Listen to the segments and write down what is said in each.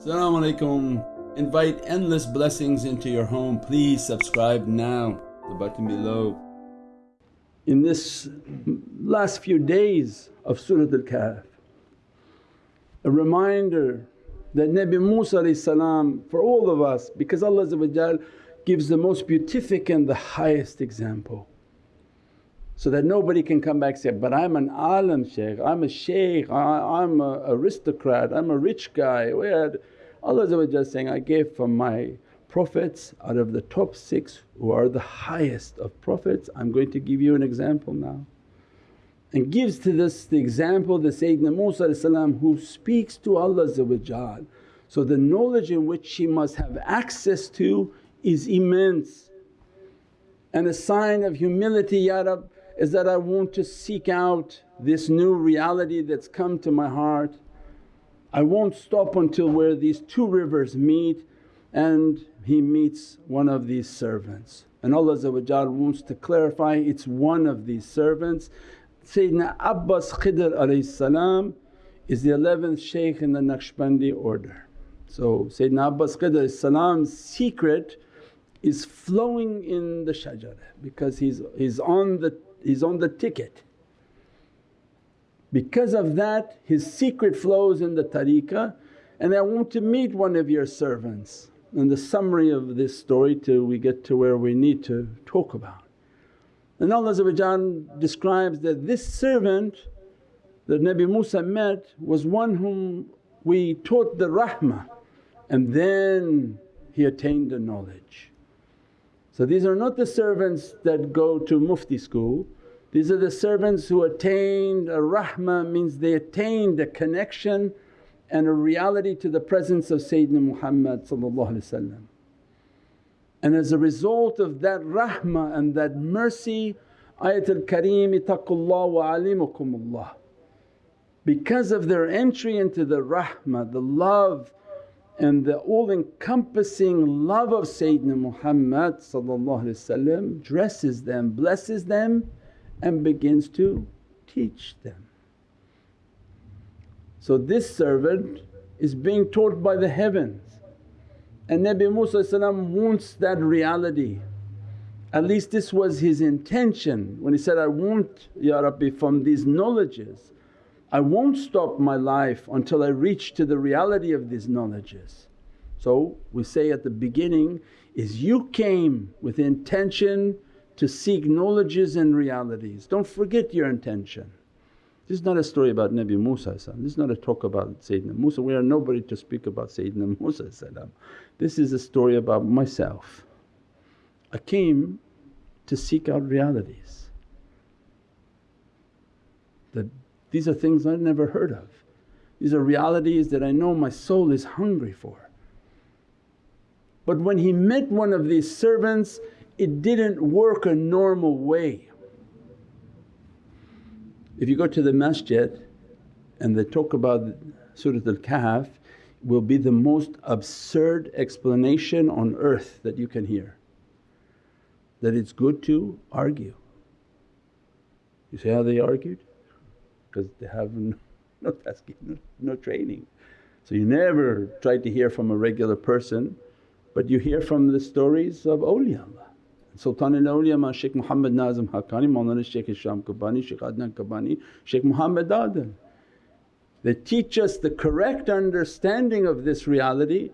Assalamu alaikum. Invite endless blessings into your home. Please subscribe now, the button below. In this last few days of Surat Al-Kahf, a reminder that Nabi Musa for all of us because Allah gives the most beatific and the highest example so that nobody can come back and say, but I'm an alim shaykh, I'm a shaykh, I, am a aristocrat, I'm a rich guy. Allah saying, I gave from my prophets out of the top six who are the highest of prophets, I'm going to give you an example now. And gives to this the example the Sayyidina Musa who speaks to Allah so the knowledge in which he must have access to is immense. And a sign of humility, Ya Rab, is that I want to seek out this new reality that's come to my heart. I won't stop until where these two rivers meet and he meets one of these servants. And Allah wants to clarify it's one of these servants. Sayyidina Abbas Khidr is the 11th shaykh in the Naqshbandi order. So Sayyidina Abbas Khidr's secret is flowing in the shajarah because he's, he's on the he's on the ticket. Because of that his secret flows in the tariqah and I want to meet one of your servants. And the summary of this story till we get to where we need to talk about. And Allah describes that this servant that Nabi Musa met was one whom we taught the rahmah and then he attained the knowledge. So these are not the servants that go to mufti school, these are the servants who attained uh, a rahmah means they attained a connection and a reality to the presence of Sayyidina Muhammad And as a result of that rahmah and that mercy Ayatul Kareem ittaqullah wa alimukumullah. Because of their entry into the rahmah, the love and the all encompassing love of Sayyidina Muhammad dresses them, blesses them and begins to teach them. So this servant is being taught by the heavens and Nabi Musa wants that reality. At least this was his intention when he said, I want Ya Rabbi from these knowledges I won't stop my life until I reach to the reality of these knowledges. So we say at the beginning is you came with intention to seek knowledges and realities, don't forget your intention. This is not a story about Nabi Musa this is not a talk about Sayyidina Musa, we are nobody to speak about Sayyidina Musa This is a story about myself. I came to seek out realities that these are things I've never heard of. These are realities that I know my soul is hungry for. But when he met one of these servants it didn't work a normal way. If you go to the masjid and they talk about Surat Al-Kahf will be the most absurd explanation on earth that you can hear. That it's good to argue. You say how they argued? Because they have no, no tasking, no, no training. So you never try to hear from a regular person but you hear from the stories of awliyaullah. Sultan al-Awliya Shaykh Muhammad Nazim Haqqani, Mawlana Shaykh Hisham Kabbani, Shaykh Adnan Kabbani, Shaykh Muhammad Adan. They teach us the correct understanding of this reality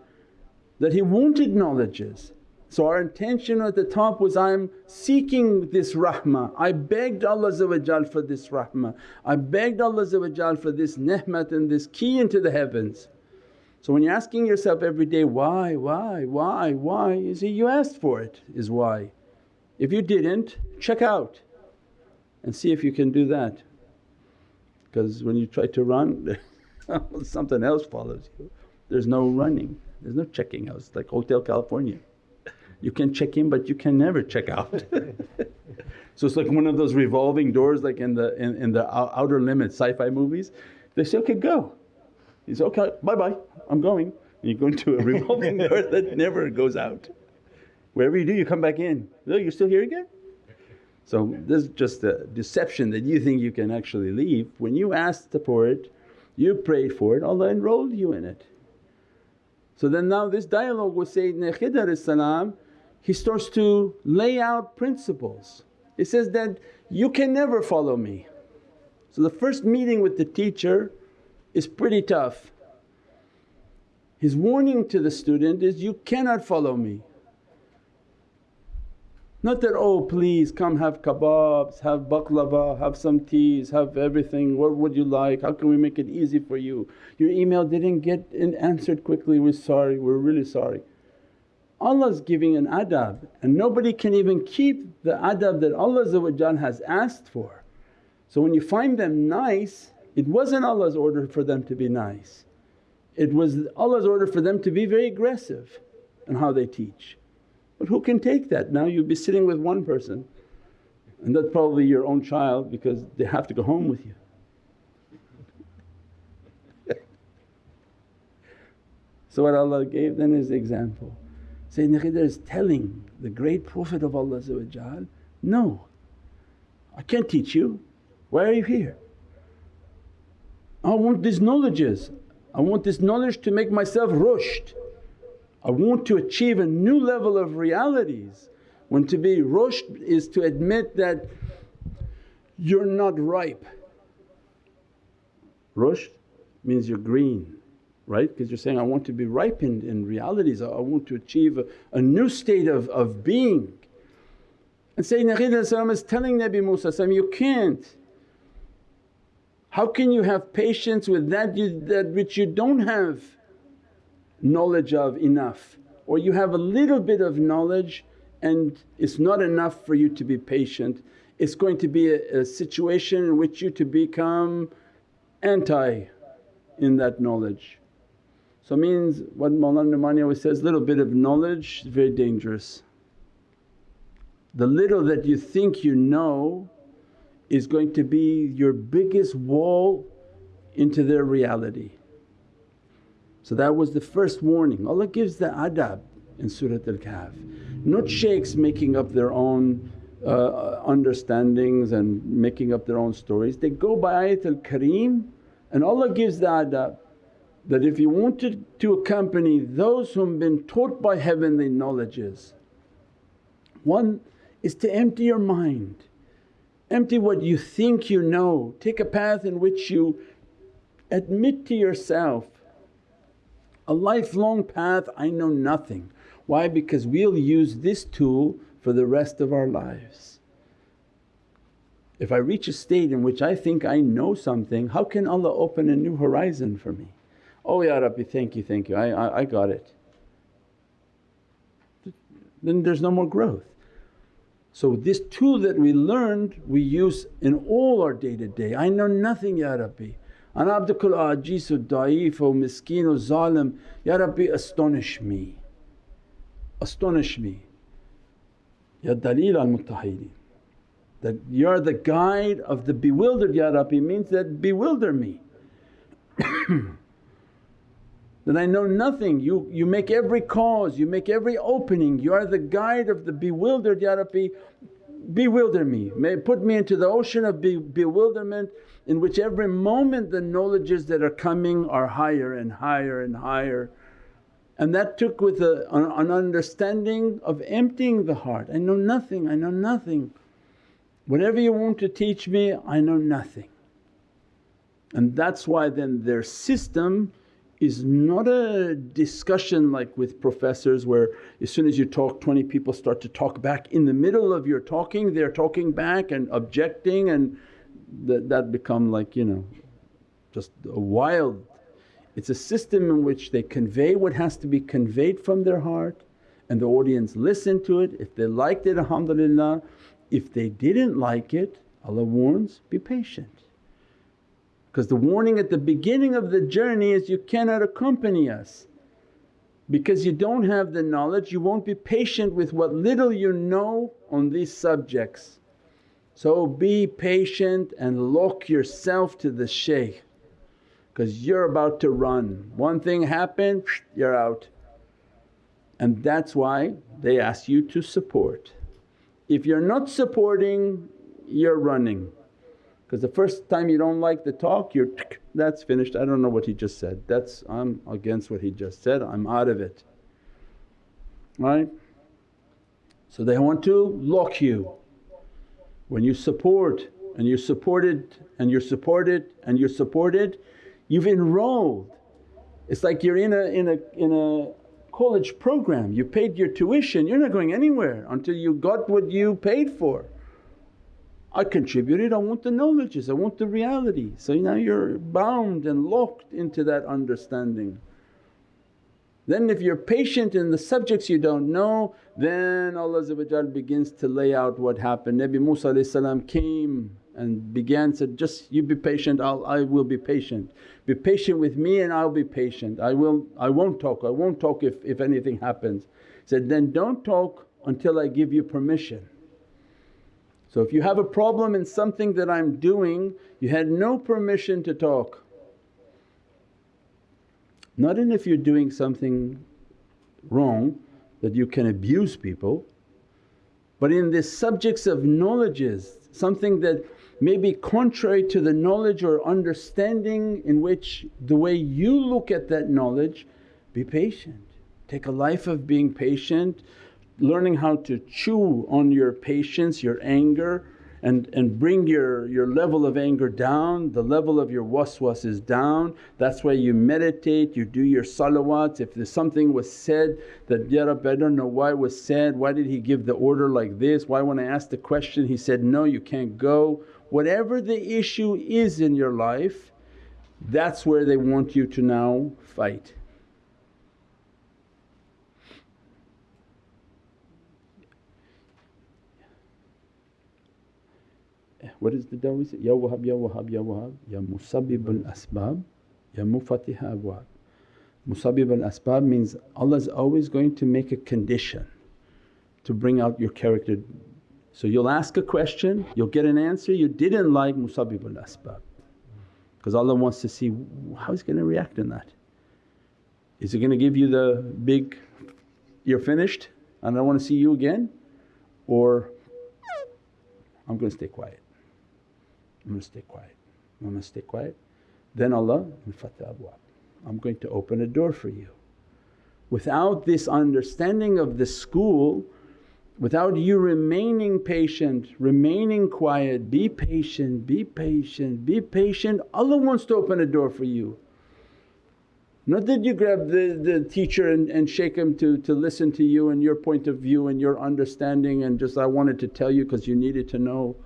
that he wanted knowledges so our intention at the top was, I'm seeking this rahmah, I begged Allah for this rahmah, I begged Allah for this ni'mat and this key into the heavens. So when you're asking yourself every day, why, why, why, why, you see you asked for it is why. If you didn't, check out and see if you can do that. Because when you try to run something else follows you. There's no running, there's no checking out, it's like Hotel California. You can check in but you can never check out. so it's like one of those revolving doors like in the in, in the outer limits sci-fi movies. They say, okay go. He says, okay bye-bye I'm going. And you go into a revolving door that never goes out. Wherever you do you come back in, oh you're still here again? So this is just a deception that you think you can actually leave. When you asked for it, you prayed for it, Allah enrolled you in it. So then now this dialogue with Sayyidina Khidr he starts to lay out principles. He says that, you can never follow me. So the first meeting with the teacher is pretty tough. His warning to the student is, you cannot follow me. Not that, oh please come have kebabs, have baklava, have some teas, have everything, what would you like, how can we make it easy for you? Your email didn't get answered quickly, we're sorry, we're really sorry. Allah's giving an adab and nobody can even keep the adab that Allah has asked for. So when you find them nice, it wasn't Allah's order for them to be nice, it was Allah's order for them to be very aggressive in how they teach. But who can take that? Now you'll be sitting with one person and that's probably your own child because they have to go home with you. so what Allah gave then is example. Sayyidina Khidr is telling the great Prophet of Allah no, I can't teach you, why are you here? I want these knowledges, I want this knowledge to make myself rushd. I want to achieve a new level of realities. When to be rushd is to admit that you're not ripe. Rushd means you're green, right? Because you're saying, I want to be ripened in realities, I want to achieve a, a new state of, of being. And Sayyidina Khidr is telling Nabi Musa you can't. How can you have patience with that, you, that which you don't have? knowledge of enough or you have a little bit of knowledge and it's not enough for you to be patient. It's going to be a, a situation in which you to become anti in that knowledge. So means what Mawlana Numani always says, little bit of knowledge is very dangerous. The little that you think you know is going to be your biggest wall into their reality. So that was the first warning. Allah gives the adab in Surat Al-Kahf, not shaykhs making up their own uh, understandings and making up their own stories. They go by Ayatul Kareem and Allah gives the adab that if you wanted to accompany those whom have been taught by heavenly knowledges, one is to empty your mind, empty what you think you know, take a path in which you admit to yourself a lifelong path I know nothing. Why? Because we'll use this tool for the rest of our lives. If I reach a state in which I think I know something, how can Allah open a new horizon for me? Oh Ya Rabbi thank you, thank you, I, I, I got it. Then there's no more growth. So this tool that we learned we use in all our day to day, I know nothing Ya Rabbi Ana abdukul ajizu da'if miskeen zalim, Ya Rabbi astonish me, astonish me. Ya Dalil al Muttahideen that you're the guide of the bewildered Ya Rabbi means that bewilder me. that I know nothing, you, you make every cause, you make every opening, you are the guide of the bewildered Ya Rabbi, bewilder me, may put me into the ocean of be bewilderment in which every moment the knowledges that are coming are higher and higher and higher. And that took with a, an understanding of emptying the heart, I know nothing, I know nothing. Whatever you want to teach me, I know nothing. And that's why then their system is not a discussion like with professors where as soon as you talk 20 people start to talk back. In the middle of your talking they're talking back and objecting and that, that become like you know just a wild. It's a system in which they convey what has to be conveyed from their heart and the audience listen to it. If they liked it alhamdulillah, if they didn't like it Allah warns, be patient. Because the warning at the beginning of the journey is you cannot accompany us because you don't have the knowledge, you won't be patient with what little you know on these subjects. So be patient and lock yourself to the shaykh because you're about to run. One thing happened, you're out. And that's why they ask you to support. If you're not supporting, you're running. Because the first time you don't like the talk you're that's finished, I don't know what he just said, that's I'm against what he just said, I'm out of it, right? So they want to lock you. When you support and you're supported and you're supported and you're supported, you've enrolled. It's like you're in a, in a, in a college program, you paid your tuition, you're not going anywhere until you got what you paid for. I contributed, I want the knowledges, I want the reality. So now you're bound and locked into that understanding. Then if you're patient in the subjects you don't know then Allah begins to lay out what happened. Nabi Musa came and began said, just you be patient I'll, I will be patient. Be patient with me and I'll be patient. I will I won't talk, I won't talk if, if anything happens. Said, then don't talk until I give you permission. So if you have a problem in something that I'm doing you had no permission to talk. Not in if you're doing something wrong that you can abuse people but in the subjects of knowledges something that may be contrary to the knowledge or understanding in which the way you look at that knowledge, be patient. Take a life of being patient, learning how to chew on your patience, your anger and, and bring your, your level of anger down, the level of your waswas is down. That's why you meditate, you do your salawats. If there's something was said that, Ya Rabbi I don't know why was said, why did he give the order like this, why when I asked the question he said, no you can't go. Whatever the issue is in your life that's where they want you to now fight. What is the dawah say? Ya Wahhab, Ya Wahhab, Ya Wahhab, Ya Musabbib al asbab, Ya Mufatiha abwab. Musabbib al asbab means Allah is always going to make a condition to bring out your character. So you'll ask a question, you'll get an answer you didn't like Musabbib al asbab because Allah wants to see how he's going to react in that. Is he going to give you the big, you're finished and I don't want to see you again or I'm going to stay quiet. I'm going to stay quiet, I'm going to stay quiet. Then Allah, I'm going to open a door for you. Without this understanding of the school, without you remaining patient, remaining quiet, be patient, be patient, be patient, Allah wants to open a door for you. Not that you grab the, the teacher and, and shake him to, to listen to you and your point of view and your understanding and just, I wanted to tell you because you needed to know.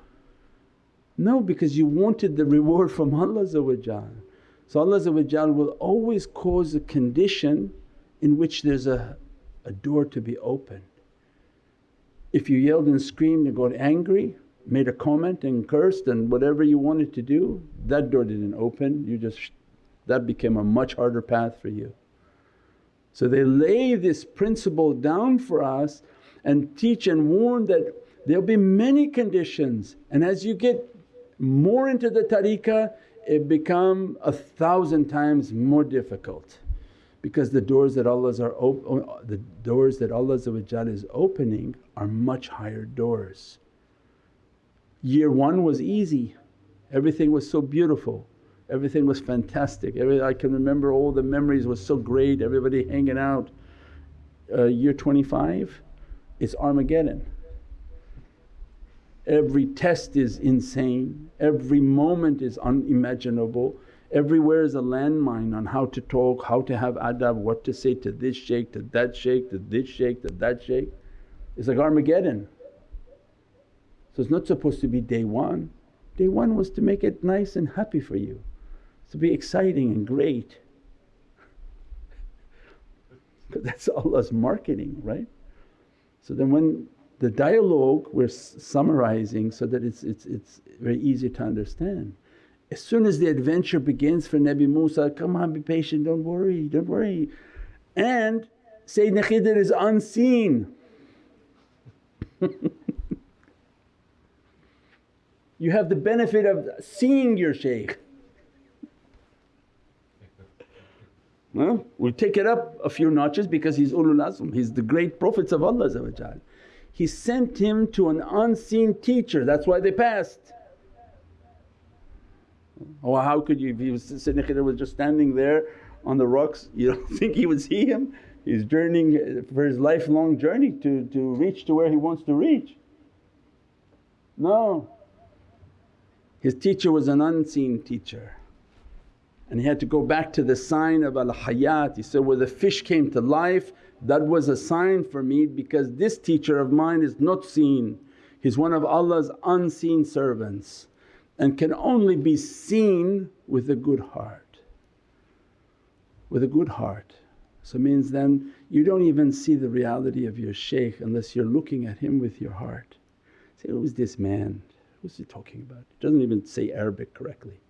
No, because you wanted the reward from Allah So Allah will always cause a condition in which there's a, a door to be opened. If you yelled and screamed and got angry, made a comment and cursed and whatever you wanted to do, that door didn't open, you just that became a much harder path for you. So they lay this principle down for us and teach and warn that there'll be many conditions and as you get more into the tariqah it become a thousand times more difficult because the doors that Allah's are op- the doors that Allah is opening are much higher doors. Year one was easy, everything was so beautiful, everything was fantastic. Every, I can remember all the memories was so great, everybody hanging out. Uh, year 25 it's Armageddon Every test is insane, every moment is unimaginable, everywhere is a landmine on how to talk, how to have adab, what to say to this shaykh, to that shaykh, to this shaykh, to that shaykh. It's like Armageddon. So it's not supposed to be day one. Day one was to make it nice and happy for you, to be exciting and great. But that's Allah's marketing, right? So then when the dialogue we're summarizing so that it's, it's, it's very easy to understand. As soon as the adventure begins for Nabi Musa, come on be patient, don't worry, don't worry. And Sayyidina Khidr is unseen. you have the benefit of seeing your shaykh. Well, we take it up a few notches because he's ulul azm, he's the great prophets of Allah he sent him to an unseen teacher, that's why they passed. Oh how could you if he was was just standing there on the rocks you don't think he would see him? He's journeying for his lifelong journey to, to reach to where he wants to reach. No. His teacher was an unseen teacher and he had to go back to the sign of al-hayat. He said, where the fish came to life that was a sign for me because this teacher of mine is not seen. He's one of Allah's unseen servants and can only be seen with a good heart. With a good heart. So means then you don't even see the reality of your shaykh unless you're looking at him with your heart. Say, who's this man? Who's he talking about? He doesn't even say Arabic correctly.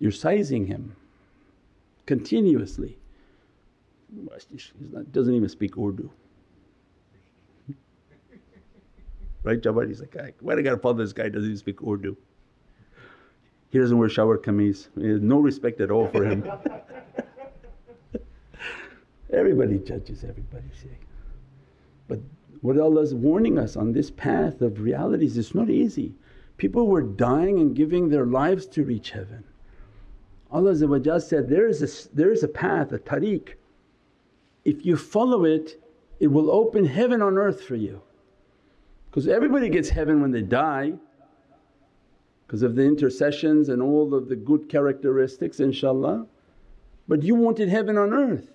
You're sizing him continuously. He doesn't even speak Urdu. right Jabbar? He's like, why do I gotta follow this guy doesn't even speak Urdu? He doesn't wear shalwar kameez, no respect at all for him. everybody judges everybody say. But what Allah's warning us on this path of realities it's not easy. People were dying and giving their lives to reach heaven. Allah said, there is, a, there is a path, a tariq. If you follow it, it will open heaven on earth for you. Because everybody gets heaven when they die because of the intercessions and all of the good characteristics inshaAllah. But you wanted heaven on earth.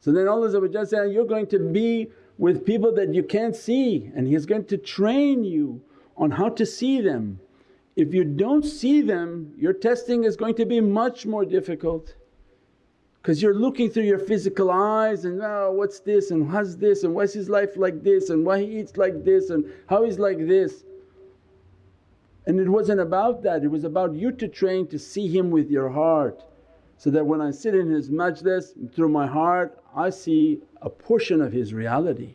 So then Allah said, you're going to be with people that you can't see and He's going to train you on how to see them. If you don't see them your testing is going to be much more difficult. Because you're looking through your physical eyes and, oh what's this? And how's this? And why's his life like this? And why he eats like this? And how he's like this. And it wasn't about that, it was about you to train to see him with your heart. So that when I sit in his majlis through my heart I see a portion of his reality.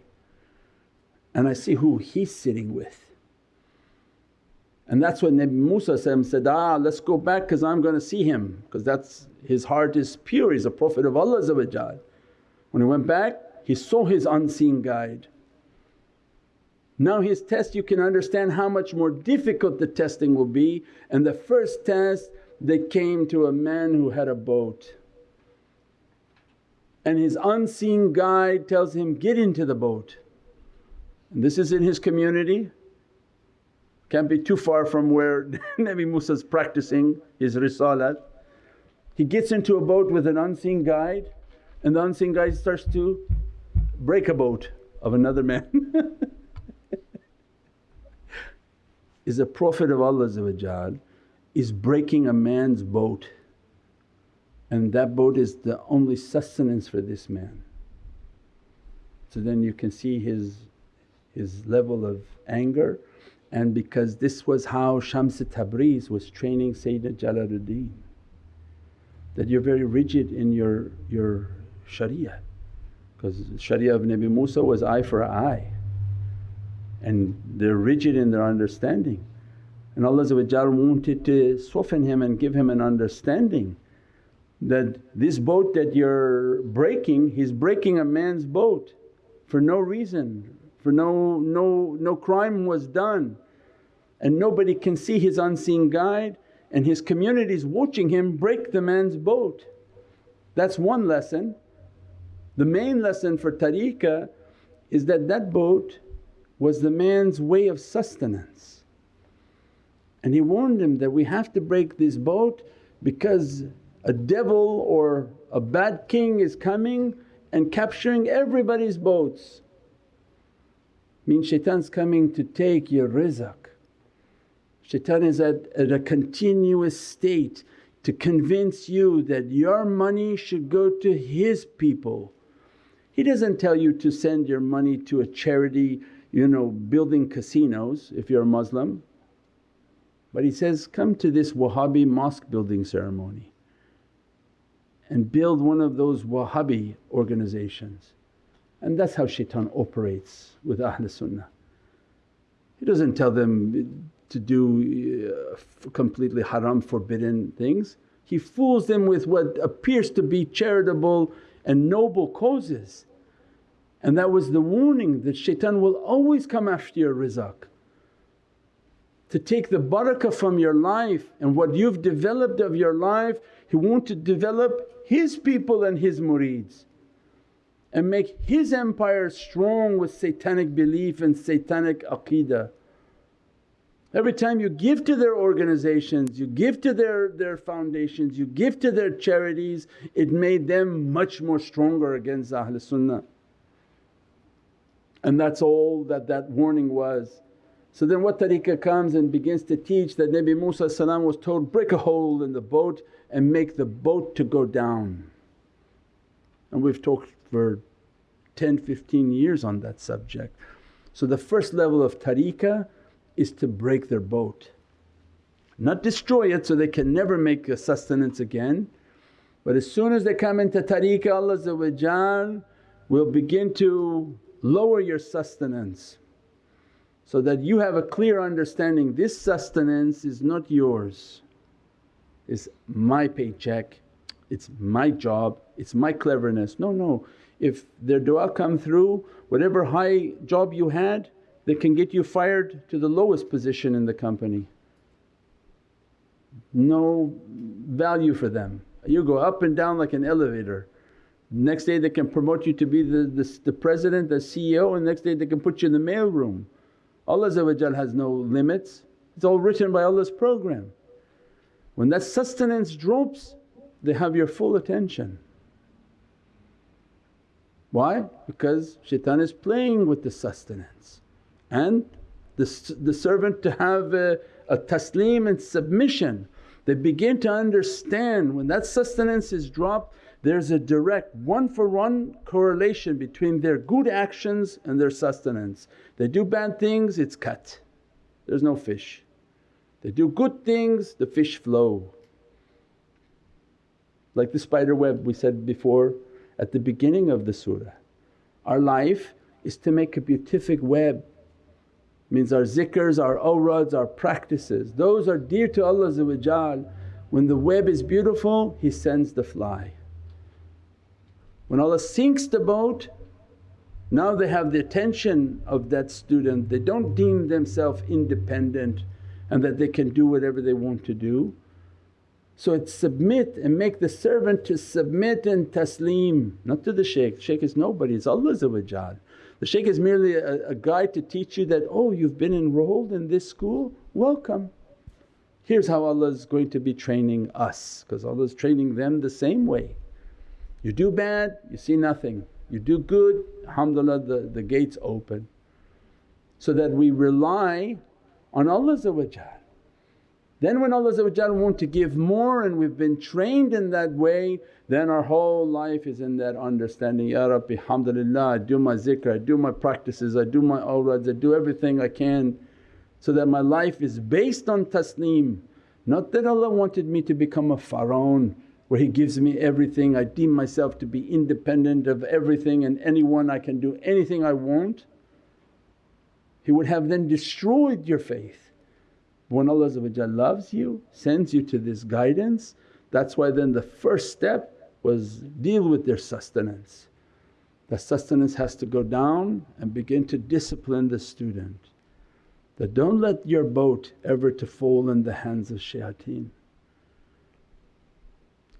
And I see who he's sitting with. And that's when Nabi Musa said, ah let's go back because I'm going to see him. Because that's his heart is pure, he's a Prophet of Allah When he went back he saw his unseen guide. Now his test you can understand how much more difficult the testing will be. And the first test they came to a man who had a boat. And his unseen guide tells him, get into the boat. And this is in his community can't be too far from where Nabi Musa's practicing his risalat. He gets into a boat with an unseen guide and the unseen guide starts to break a boat of another man. is a Prophet of Allah is breaking a man's boat and that boat is the only sustenance for this man. So then you can see his, his level of anger and because this was how Shams Tabriz was training Sayyidina Jalaluddin that you're very rigid in your, your sharia. Because sharia of Nabi Musa was eye for eye. And they're rigid in their understanding. And Allah wanted to soften him and give him an understanding that this boat that you're breaking, he's breaking a man's boat for no reason for no, no, no crime was done and nobody can see his unseen guide and his community's watching him break the man's boat. That's one lesson. The main lesson for tariqah is that that boat was the man's way of sustenance. And he warned him that we have to break this boat because a devil or a bad king is coming and capturing everybody's boats means shaitan's coming to take your rizq. Shaitan is at, at a continuous state to convince you that your money should go to his people. He doesn't tell you to send your money to a charity you know building casinos if you're a Muslim. But he says, come to this Wahhabi mosque building ceremony and build one of those Wahhabi organizations and that's how shaitan operates with Ahlul Sunnah. He doesn't tell them to do uh, completely haram forbidden things, he fools them with what appears to be charitable and noble causes. And that was the warning that shaitan will always come after your rizq. to take the barakah from your life and what you've developed of your life He wants to develop His people and His murids and make His empire strong with satanic belief and satanic aqeedah. Every time you give to their organizations, you give to their, their foundations, you give to their charities, it made them much more stronger against Ahlul Sunnah. And that's all that that warning was. So then what tariqah comes and begins to teach that Nabi Musa was told, break a hole in the boat and make the boat to go down. And we've talked for 10, 15 years on that subject. So the first level of tariqah is to break their boat, not destroy it so they can never make a sustenance again. But as soon as they come into tariqah Allah will begin to lower your sustenance so that you have a clear understanding this sustenance is not yours, it's my paycheck, it's my job, it's my cleverness. No, no, if their du'a come through, whatever high job you had they can get you fired to the lowest position in the company. No value for them. You go up and down like an elevator. Next day they can promote you to be the, the, the president, the CEO and next day they can put you in the mail room. Allah has no limits, it's all written by Allah's program. When that sustenance drops they have your full attention. Why? Because shaitan is playing with the sustenance and the, the servant to have a, a taslim and submission. They begin to understand when that sustenance is dropped there's a direct one for one correlation between their good actions and their sustenance. They do bad things, it's cut, there's no fish. They do good things, the fish flow. Like the spider web we said before at the beginning of the surah. Our life is to make a beatific web means our zikrs, our awrads, our practices. Those are dear to Allah When the web is beautiful He sends the fly. When Allah sinks the boat now they have the attention of that student, they don't deem themselves independent and that they can do whatever they want to do. So it's submit and make the servant to submit and taslim, not to the shaykh, shaykh is nobody, it's Allah the shaykh is merely a, a guide to teach you that, oh you've been enrolled in this school, welcome. Here's how Allah is going to be training us because Allah is training them the same way. You do bad, you see nothing. You do good, alhamdulillah the, the gates open. So that we rely on Allah then when Allah want to give more and we've been trained in that way then our whole life is in that understanding, Ya Rabbi alhamdulillah I do my zikr, I do my practices, I do my awrads, I do everything I can so that my life is based on taslim. Not that Allah wanted me to become a pharaoh where He gives me everything, I deem myself to be independent of everything and anyone I can do anything I want. He would have then destroyed your faith. When Allah loves you, sends you to this guidance, that's why then the first step was deal with their sustenance. The sustenance has to go down and begin to discipline the student that don't let your boat ever to fall in the hands of shayateen.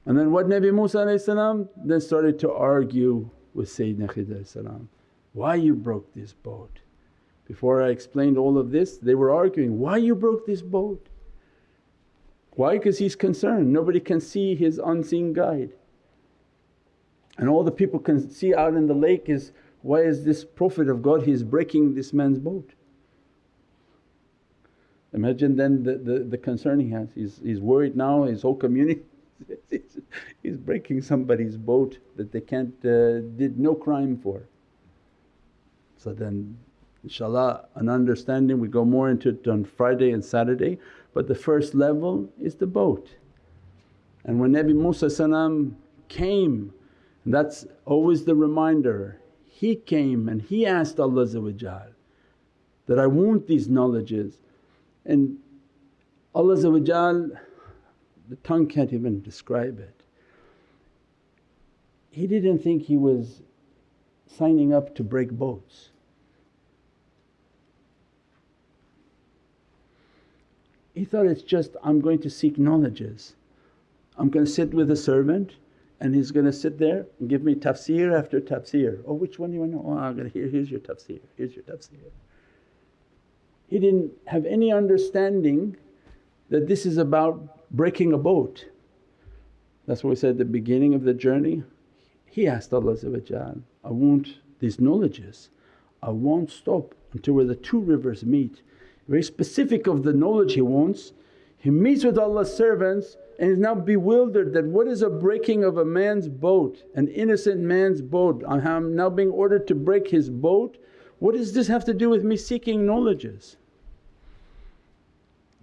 And then what Nabi Musa then started to argue with Sayyidina Khidr why you broke this boat? Before I explained all of this they were arguing, why you broke this boat? Why? Because he's concerned, nobody can see his unseen guide. And all the people can see out in the lake is, why is this Prophet of God he's breaking this man's boat? Imagine then the, the, the concern he has, he's, he's worried now his whole community he's breaking somebody's boat that they can't uh, did no crime for. So then inshaAllah an understanding we go more into it on Friday and Saturday but the first level is the boat. And when Nabi Musa came that's always the reminder, he came and he asked Allah that, I want these knowledges and Allah the tongue can't even describe it. He didn't think he was signing up to break boats. He thought it's just, I'm going to seek knowledges. I'm going to sit with a servant and he's going to sit there and give me tafsir after tafsir. Oh which one do you want to know? Oh I'm going to hear, here's your tafsir, here's your tafsir. He didn't have any understanding that this is about breaking a boat. That's what we said at the beginning of the journey. He asked Allah I want these knowledges, I won't stop until where the two rivers meet. Very specific of the knowledge he wants. He meets with Allah's servants and is now bewildered that what is a breaking of a man's boat, an innocent man's boat. I'm now being ordered to break his boat. What does this have to do with me seeking knowledges?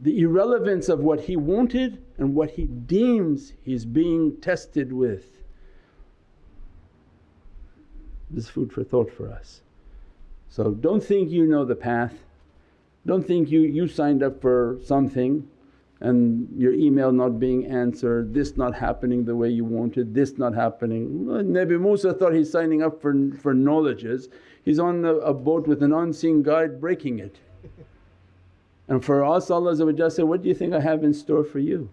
The irrelevance of what he wanted and what he deems he's being tested with. This is food for thought for us. So don't think you know the path, don't think you, you signed up for something and your email not being answered, this not happening the way you wanted, this not happening. Nabi Musa thought he's signing up for, for knowledges, he's on a, a boat with an unseen guide breaking it. And for us Allah said, what do you think I have in store for you?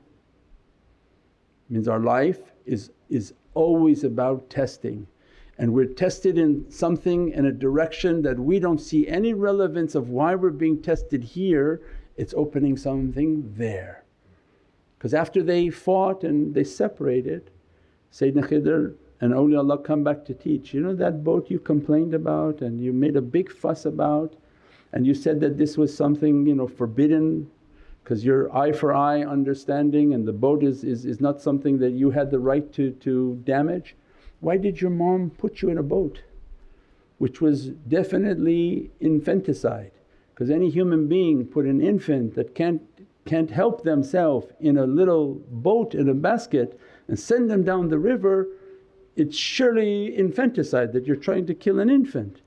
Means our life is, is always about testing and we're tested in something in a direction that we don't see any relevance of why we're being tested here it's opening something there. Because after they fought and they separated, Sayyidina Khidr and awliyaullah come back to teach, you know that boat you complained about and you made a big fuss about and you said that this was something you know forbidden because your eye for eye understanding and the boat is, is, is not something that you had the right to, to damage. Why did your mom put you in a boat which was definitely infanticide? Because any human being put an infant that can't, can't help themselves in a little boat in a basket and send them down the river, it's surely infanticide that you're trying to kill an infant.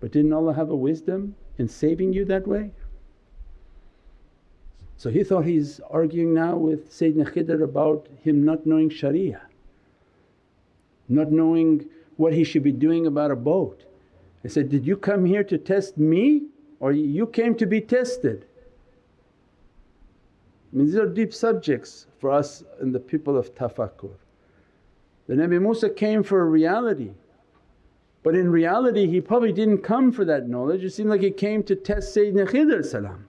But didn't Allah have a wisdom in saving you that way? So he thought he's arguing now with Sayyidina Khidr about him not knowing sharia, not knowing what he should be doing about a boat. I said, did you come here to test me or you came to be tested. I mean these are deep subjects for us and the people of tafakkur. The Nabi Musa came for a reality but in reality he probably didn't come for that knowledge, it seemed like he came to test Sayyidina Khidr salam.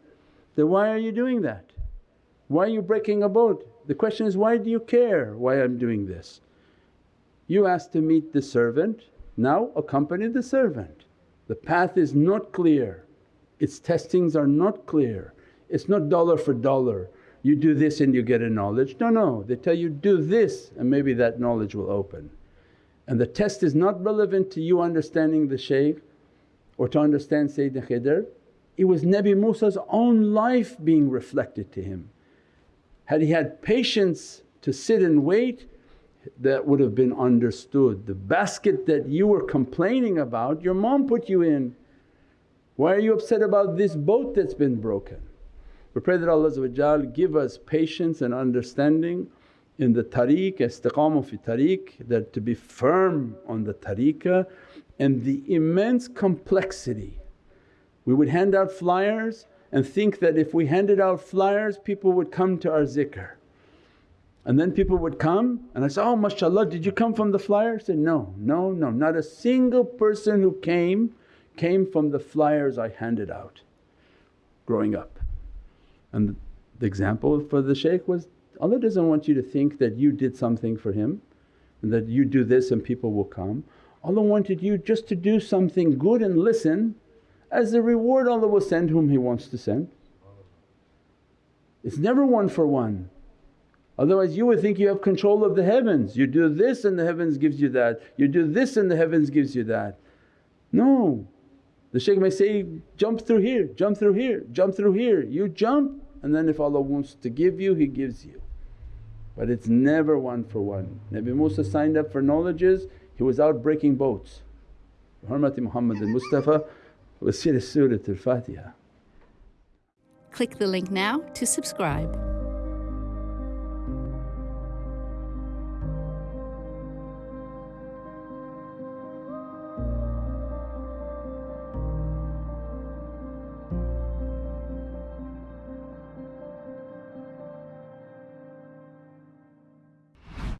Then why are you doing that? Why are you breaking a boat? The question is, why do you care why I'm doing this? You asked to meet the servant, now accompany the servant. The path is not clear, its testings are not clear. It's not dollar for dollar, you do this and you get a knowledge. No, no, they tell you do this and maybe that knowledge will open. And the test is not relevant to you understanding the shaykh or to understand Sayyidina Khidr, it was Nabi Musa's own life being reflected to him. Had he had patience to sit and wait that would have been understood. The basket that you were complaining about your mom put you in why are you upset about this boat that's been broken? We pray that Allah give us patience and understanding in the tariq, istiqamah fi tariq, that to be firm on the tariqah and the immense complexity. We would hand out flyers and think that if we handed out flyers people would come to our zikr. And then people would come and I say, oh mashaAllah did you come from the flyer? I said, no, no, no, not a single person who came came from the flyers I handed out growing up. And the example for the shaykh was, Allah doesn't want you to think that you did something for him and that you do this and people will come. Allah wanted you just to do something good and listen, as a reward Allah will send whom He wants to send. It's never one for one. Otherwise you would think you have control of the heavens, you do this and the heavens gives you that, you do this and the heavens gives you that. No, the shaykh may say, jump through here, jump through here, jump through here. You jump and then if Allah wants to give you, He gives you. But it's never one for one. Nabi Musa signed up for knowledges, he was out breaking boats. Hurmati Muhammad and Mustafa was Surat al-Fatiha. Click the link now to subscribe.